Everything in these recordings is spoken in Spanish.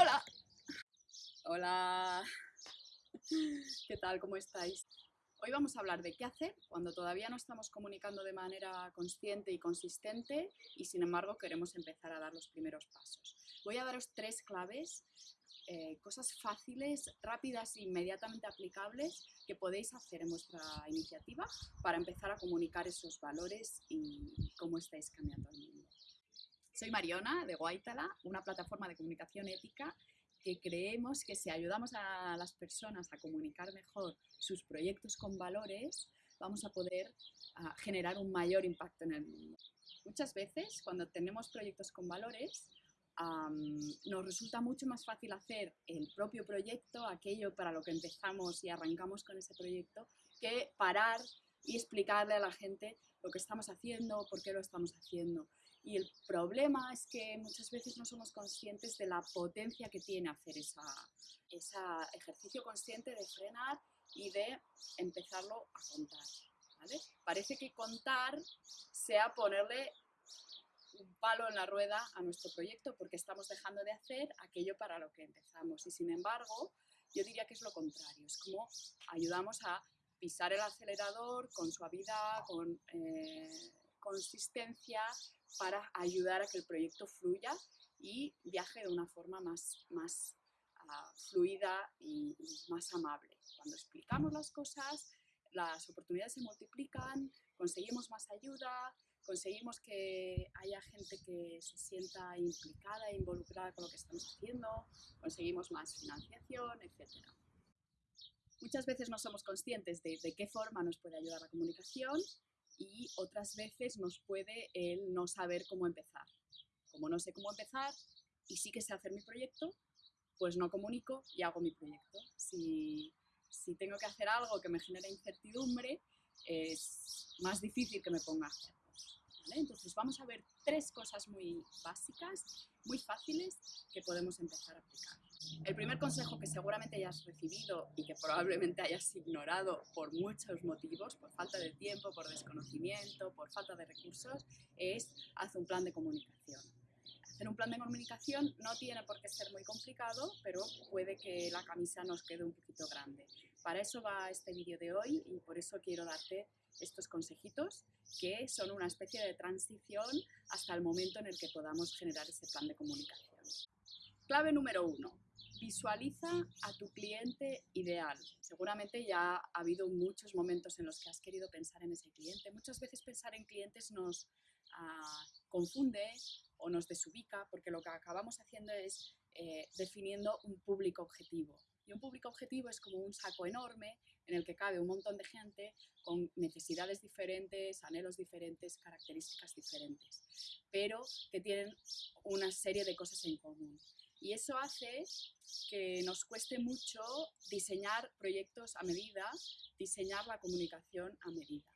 Hola. Hola. ¿Qué tal? ¿Cómo estáis? Hoy vamos a hablar de qué hacer cuando todavía no estamos comunicando de manera consciente y consistente y sin embargo queremos empezar a dar los primeros pasos. Voy a daros tres claves, eh, cosas fáciles, rápidas e inmediatamente aplicables que podéis hacer en vuestra iniciativa para empezar a comunicar esos valores y cómo estáis cambiando el mundo. Soy Mariona de Guaitala, una plataforma de comunicación ética que creemos que si ayudamos a las personas a comunicar mejor sus proyectos con valores, vamos a poder uh, generar un mayor impacto en el mundo. Muchas veces cuando tenemos proyectos con valores, um, nos resulta mucho más fácil hacer el propio proyecto, aquello para lo que empezamos y arrancamos con ese proyecto, que parar y explicarle a la gente lo que estamos haciendo, por qué lo estamos haciendo. Y el problema es que muchas veces no somos conscientes de la potencia que tiene hacer ese ejercicio consciente de frenar y de empezarlo a contar. Parece que contar sea ponerle un palo en la rueda a nuestro proyecto porque estamos dejando de hacer aquello para lo que empezamos. Y sin embargo, yo diría que es lo contrario, es como ayudamos a pisar el acelerador con suavidad, con eh, consistencia para ayudar a que el proyecto fluya y viaje de una forma más, más uh, fluida y, y más amable. Cuando explicamos las cosas, las oportunidades se multiplican, conseguimos más ayuda, conseguimos que haya gente que se sienta implicada e involucrada con lo que estamos haciendo, conseguimos más financiación, etc. Muchas veces no somos conscientes de, de qué forma nos puede ayudar la comunicación y otras veces nos puede el no saber cómo empezar. Como no sé cómo empezar y sí que sé hacer mi proyecto, pues no comunico y hago mi proyecto. Si, si tengo que hacer algo que me genera incertidumbre, es más difícil que me ponga a hacerlo. Entonces vamos a ver tres cosas muy básicas, muy fáciles, que podemos empezar a aplicar. El primer consejo que seguramente hayas recibido y que probablemente hayas ignorado por muchos motivos, por falta de tiempo, por desconocimiento, por falta de recursos, es haz un plan de comunicación. Hacer un plan de comunicación no tiene por qué ser muy complicado, pero puede que la camisa nos quede un poquito grande. Para eso va este vídeo de hoy y por eso quiero darte estos consejitos que son una especie de transición hasta el momento en el que podamos generar ese plan de comunicación. Clave número uno, Visualiza a tu cliente ideal. Seguramente ya ha habido muchos momentos en los que has querido pensar en ese cliente. Muchas veces pensar en clientes nos uh, confunde o nos desubica porque lo que acabamos haciendo es eh, definiendo un público objetivo. Y un público objetivo es como un saco enorme en el que cabe un montón de gente con necesidades diferentes, anhelos diferentes, características diferentes, pero que tienen una serie de cosas en común. Y eso hace que nos cueste mucho diseñar proyectos a medida, diseñar la comunicación a medida.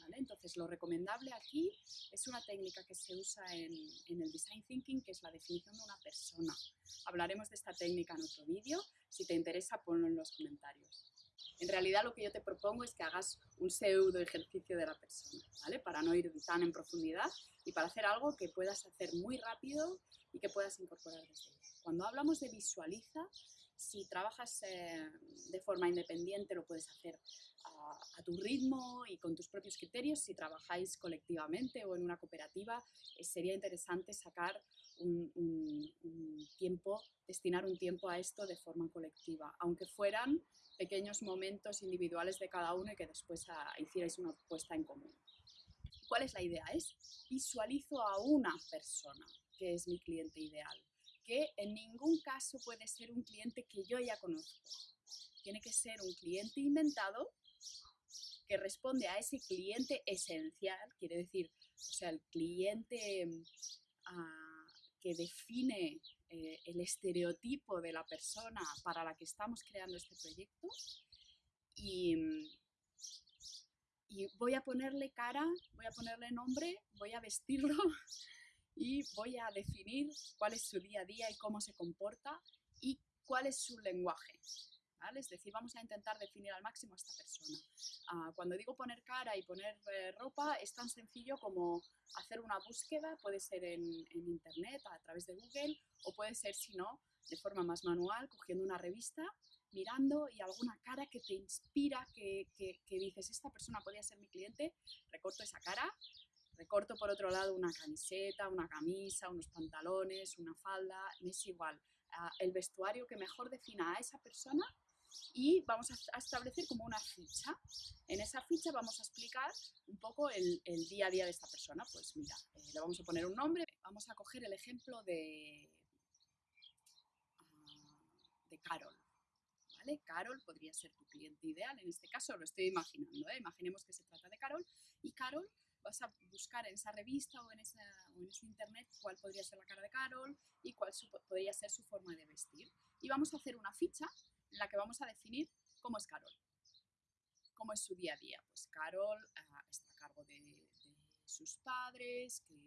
¿vale? Entonces, lo recomendable aquí es una técnica que se usa en, en, el Design Thinking, que es la definición de una persona. Hablaremos de esta técnica en otro vídeo. Si te interesa, ponlo en los comentarios. En realidad lo que yo te propongo es que hagas un pseudo ejercicio de la persona, ¿vale? Para no ir tan en profundidad y para hacer algo que puedas hacer muy rápido y que puedas incorporar desde ya. Cuando hablamos de visualiza, si trabajas eh, de forma independiente lo puedes hacer a, a, tu ritmo y con tus propios criterios. Si trabajáis colectivamente o en una cooperativa, eh, sería interesante sacar un, un, un tiempo, destinar un tiempo a esto de forma colectiva, aunque fueran pequeños momentos individuales de cada uno y que después a, ah, hicierais una puesta en común. ¿Cuál es la idea? Es visualizo a una persona que es mi cliente ideal, que en ningún caso puede ser un cliente que yo ya conozco. Tiene que ser un cliente inventado que responde a ese cliente esencial, quiere decir, o sea, el cliente uh, que define eh, el estereotipo de la persona para la que estamos creando este proyecto y, y voy a ponerle cara, voy a ponerle nombre, voy a vestirlo y voy a definir cuál es su día a día y cómo se comporta y cuál es su lenguaje. Es decir, vamos a intentar definir al máximo a esta persona. Ah, cuando digo poner cara y poner eh, ropa, es tan sencillo como hacer una búsqueda, puede ser en, internet, a través de Google, o puede ser, si no, de forma más manual, cogiendo una revista, mirando y alguna cara que te inspira, que, que dices, esta persona podría ser mi cliente, recorto esa cara, recorto por otro lado una camiseta, una camisa, unos pantalones, una falda, me es igual. Ah, el vestuario que mejor defina a esa persona y vamos a establecer como una ficha. En esa ficha vamos a explicar un poco el, día a día de esta persona. Pues mira, eh, le vamos a poner un nombre. Vamos a coger el ejemplo de, ah, de Carol. ¿Vale? Carol podría ser tu cliente ideal, en este caso lo estoy imaginando, ¿eh? imaginemos que se trata de Carol, y Carol vas a buscar en esa revista o en, esa, en internet cuál podría ser la cara de Carol y cuál podría ser su forma de vestir. Y vamos a hacer una ficha la que vamos a definir cómo es Carol, cómo es su día a día. Pues Carol ah, está a cargo de, sus padres, que,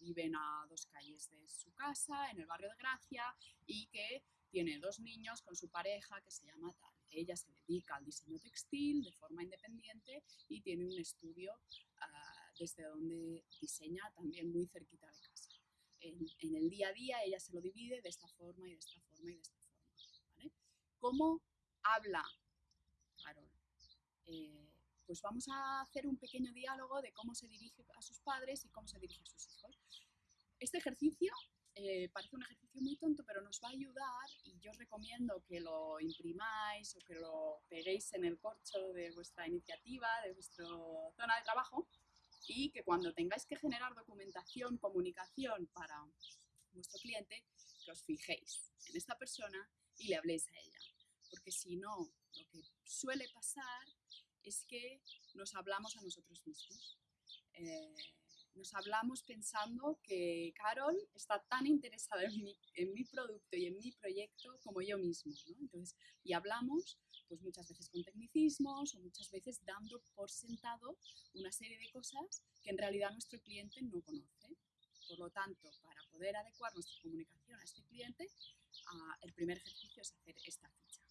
viven a dos calles de su casa, en el barrio de Gracia, y que tiene dos niños con su pareja que se llama tal. Ella se dedica al diseño textil de forma independiente y tiene un estudio ah, desde donde diseña también muy cerquita de casa. En, el día a día ella se lo divide de esta forma y de esta forma y de esta forma. ¿Cómo habla Carol? Eh, pues vamos a hacer un pequeño diálogo de cómo se dirige a sus padres y cómo se dirige a sus hijos. Este ejercicio eh, parece un ejercicio muy tonto, pero nos va a ayudar y yo os recomiendo que lo imprimáis o que lo peguéis en el corcho de vuestra iniciativa, de vuestra zona de trabajo y que cuando tengáis que generar documentación, comunicación para vuestro cliente, que os fijéis en esta persona y le habléis a ella. Porque si no, lo que suele pasar es que nos hablamos a nosotros mismos. Eh, nos hablamos pensando que Carol está tan interesada en mi, producto y en mi proyecto como yo mismo. Entonces, y hablamos pues muchas veces con tecnicismos o muchas veces dando por sentado una serie de cosas que en realidad nuestro cliente no conoce. Por lo tanto, para poder adecuar nuestra comunicación a este cliente, uh, el primer ejercicio es hacer esta ficha.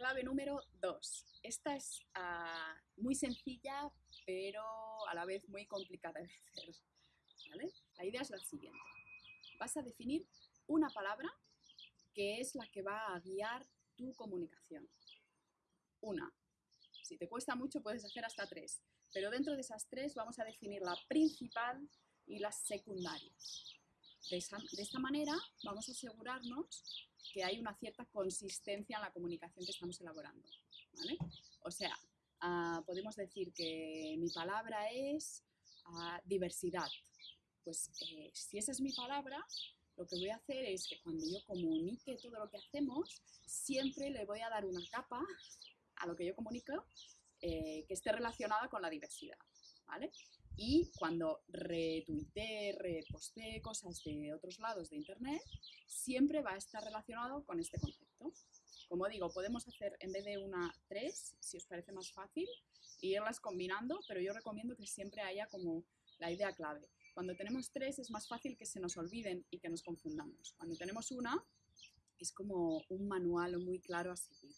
Clave número dos. Esta es uh, muy sencilla, pero a la vez muy complicada de hacer. La idea es la siguiente. Vas a definir una palabra que es la que va a guiar tu comunicación. Una. Si te cuesta mucho puedes hacer hasta tres, pero dentro de esas tres vamos a definir la principal y las secundarias. De, esta manera vamos a asegurarnos que hay una cierta consistencia en la comunicación que estamos elaborando. O sea, uh, podemos decir que mi palabra es uh, diversidad. Pues eh, si esa es mi palabra, lo que voy a hacer es que cuando yo comunique todo lo que hacemos, siempre le voy a dar una capa a lo que yo comunico eh, que esté relacionada con la diversidad. ¿vale? Y cuando retuite, reposte cosas de otros lados de Internet, siempre va a estar relacionado con este concepto. Como digo, podemos hacer en vez de una tres, si os parece más fácil, e irlas combinando, pero yo recomiendo que siempre haya como la idea clave. Cuando tenemos tres es más fácil que se nos olviden y que nos confundamos. Cuando tenemos una es como un manual muy claro a seguir.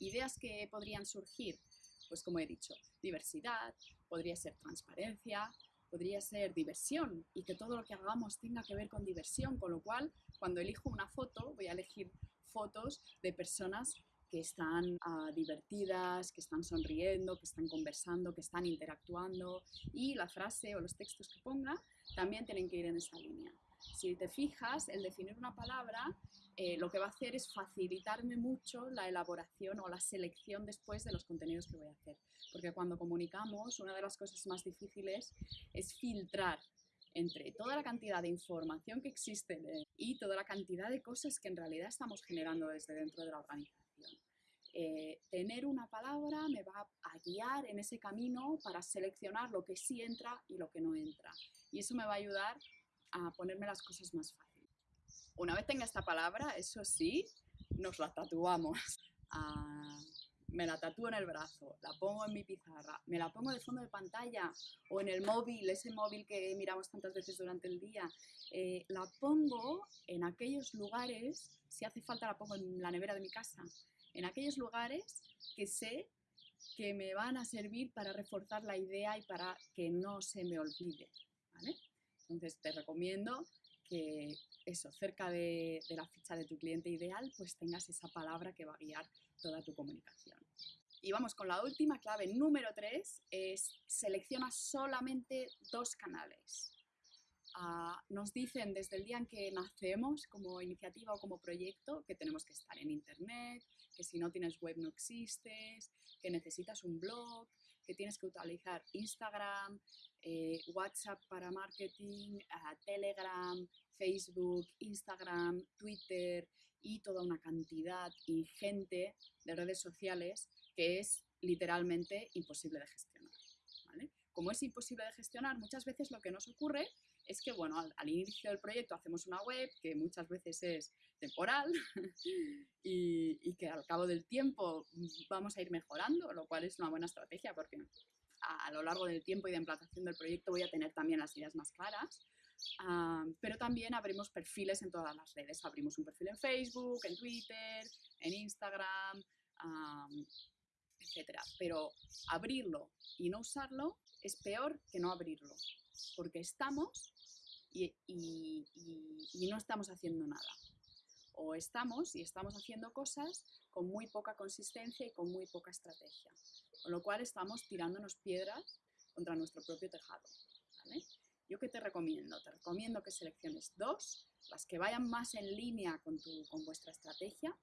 Ideas que podrían surgir, pues como he dicho, diversidad, podría ser transparencia, podría ser diversión y que todo lo que hagamos tenga que ver con diversión, con lo cual cuando elijo una foto voy a elegir fotos de personas que están ah, divertidas, que están sonriendo, que están conversando, que están interactuando y la frase o los textos que ponga también tienen que ir en esa línea. Si te fijas, el definir una palabra eh, lo que va a hacer es facilitarme mucho la elaboración o la selección después de los contenidos que voy a hacer. Porque cuando comunicamos, una de las cosas más difíciles es filtrar entre toda la cantidad de información que existe y toda la cantidad de cosas que en realidad estamos generando desde dentro de la organización. Eh, tener una palabra me va a guiar en ese camino para seleccionar lo que sí entra y lo que no entra. Y eso me va a ayudar a ponerme las cosas más fáciles. Una vez tenga esta palabra, eso sí, nos la tatuamos. Ah, me la tatúo en el brazo, la pongo en mi pizarra, me la pongo de fondo de pantalla o en el móvil, ese móvil que miramos tantas veces durante el día, eh, la pongo en aquellos lugares, si hace falta la pongo en la nevera de mi casa, en aquellos lugares que sé que me van a servir para reforzar la idea y para que no se me olvide. Entonces te recomiendo que eso, cerca de, de, la ficha de tu cliente ideal, pues tengas esa palabra que va a guiar toda tu comunicación. Y vamos con la última clave, número 3, es selecciona solamente dos canales. Ah, nos dicen desde el día en que nacemos como iniciativa o como proyecto que tenemos que estar en Internet, que si no tienes web no existes, que necesitas un blog, que tienes que utilizar Instagram, eh, WhatsApp para marketing, ah, Telegram, Facebook, Instagram, Twitter y toda una cantidad ingente de redes sociales que es literalmente imposible de gestionar. Como es imposible de gestionar, muchas veces lo que nos ocurre es que, bueno, al, inicio del proyecto hacemos una web que muchas veces es temporal y, que al cabo del tiempo vamos a ir mejorando, lo cual es una buena estrategia porque a, lo largo del tiempo y de implantación del proyecto voy a tener también las ideas más claras. Ah, pero también abrimos perfiles en todas las redes. Abrimos un perfil en Facebook, en Twitter, en Instagram, etc. Pero abrirlo y no usarlo es peor que no abrirlo, porque estamos y no estamos haciendo nada. O estamos y estamos haciendo cosas con muy poca consistencia y con muy poca estrategia. Con lo cual estamos tirándonos piedras contra nuestro propio tejado. ¿Yo qué te recomiendo? Te recomiendo que selecciones dos, las que vayan más en línea con, tu, con vuestra estrategia.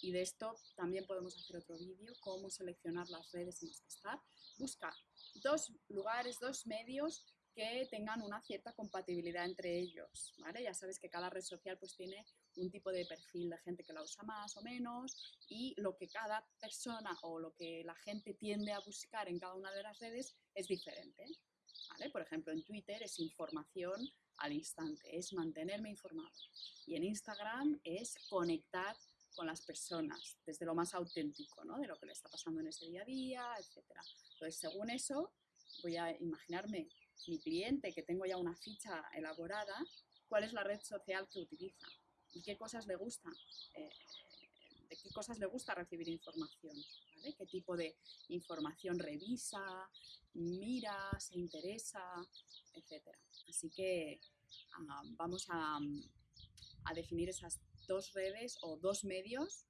Y de esto también podemos hacer otro vídeo, cómo seleccionar las redes en las que estar. Busca dos lugares, dos medios que tengan una cierta compatibilidad entre ellos, ¿vale? Ya sabes que cada red social pues tiene un tipo de perfil de gente que la usa más o menos y lo que cada persona o lo que la gente tiende a buscar en cada una de las redes es diferente, ¿vale? Por ejemplo, en Twitter es información al instante, es mantenerme informado. Y en Instagram es conectar con las personas, desde lo más auténtico, ¿no? De lo que le está pasando en ese día a día, etc. Entonces, según eso, voy a imaginarme mi cliente, que tengo ya una ficha elaborada, cuál es la red social que utiliza y qué cosas le gusta, eh, de qué cosas le gusta recibir información, qué tipo de información revisa, mira, se interesa, etc. Así que ah, vamos a, a definir esas dos redes o dos medios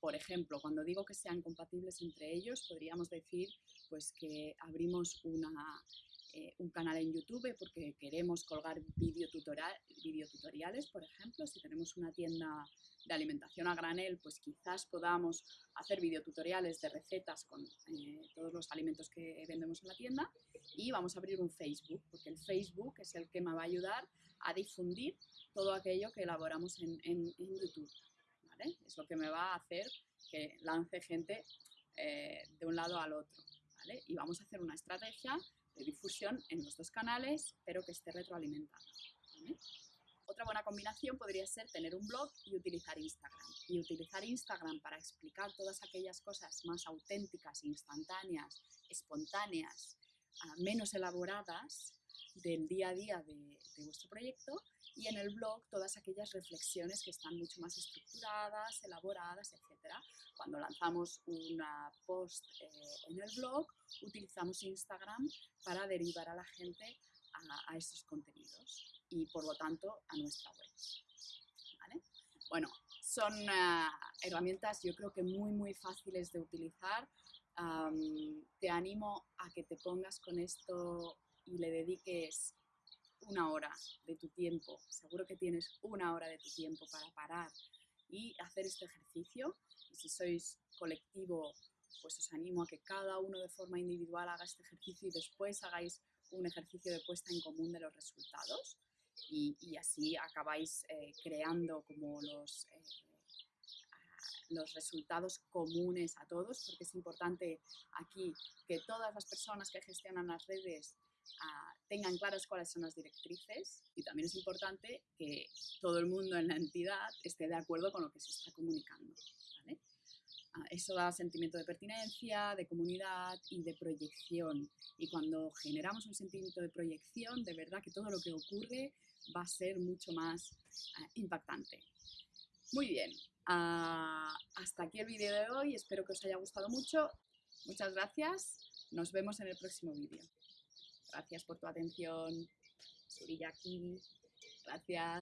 por ejemplo, cuando digo que sean compatibles entre ellos, podríamos decir pues, que abrimos una eh, un canal en YouTube porque queremos colgar videotutoriales, por ejemplo. Si tenemos una tienda de alimentación a granel, pues quizás podamos hacer videotutoriales de recetas con eh, todos los alimentos que vendemos en la tienda. Y vamos a abrir un Facebook, porque el Facebook es el que me va a ayudar a difundir todo aquello que elaboramos en, YouTube. Es lo que me va a hacer que lance gente eh, de un lado al otro. Y vamos a hacer una estrategia de difusión en los dos canales, pero que esté retroalimentada. Otra buena combinación podría ser tener un blog y utilizar Instagram. Y utilizar Instagram para explicar todas aquellas cosas más auténticas, instantáneas, espontáneas, ah, menos elaboradas del día a día de, vuestro proyecto y en el blog todas aquellas reflexiones que están mucho más estructuradas, elaboradas, etc. Cuando lanzamos una post eh, en el blog, utilizamos Instagram para derivar a la gente a, esos contenidos y por lo tanto a nuestra web. Bueno, son eh, herramientas yo creo que muy muy fáciles de utilizar. te animo a que te pongas con esto y le dediques una hora de tu tiempo, seguro que tienes una hora de tu tiempo para parar y hacer este ejercicio. Y si sois colectivo, pues os animo a que cada uno de forma individual haga este ejercicio y después hagáis un ejercicio de puesta en común de los resultados y, así acabáis eh, creando como los, eh, los resultados comunes a todos, porque es importante aquí que todas las personas que gestionan las redes tengan claras cuáles son las directrices y también es importante que todo el mundo en la entidad esté de acuerdo con lo que se está comunicando. Ah, eso da sentimiento de pertinencia, de comunidad y de proyección. Y cuando generamos un sentimiento de proyección, de verdad que todo lo que ocurre va a ser mucho más ah, impactante. Muy bien, ah, hasta aquí el vídeo de hoy, espero que os haya gustado mucho. Muchas gracias, nos vemos en el próximo vídeo. Gracias por tu atención, Suriyaki, gracias.